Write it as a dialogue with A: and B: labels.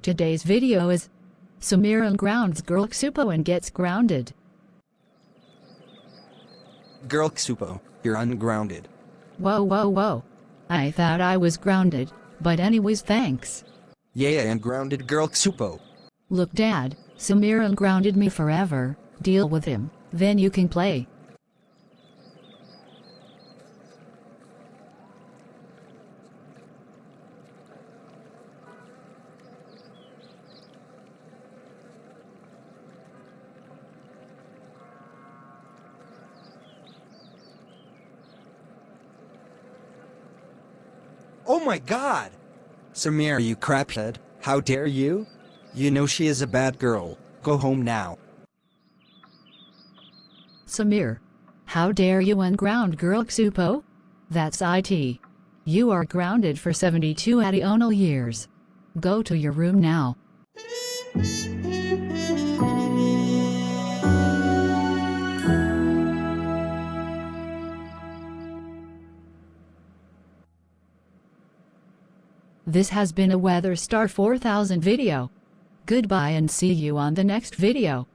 A: Today's video is Samir grounds girl Xupo and gets grounded.
B: Girl Xupo, you're ungrounded.
A: Whoa whoa whoa. I thought I was grounded, but anyways thanks.
B: Yeah and grounded Girl Xupo.
A: Look dad, Samir grounded me forever, deal with him, then you can play.
B: Oh my god! Samir, you craphead, how dare you? You know she is a bad girl. Go home now.
A: Samir. How dare you unground girl Xupo? That's IT. You are grounded for 72 additional years. Go to your room now. This has been a Weather Star 4000 video. Goodbye and see you on the next video.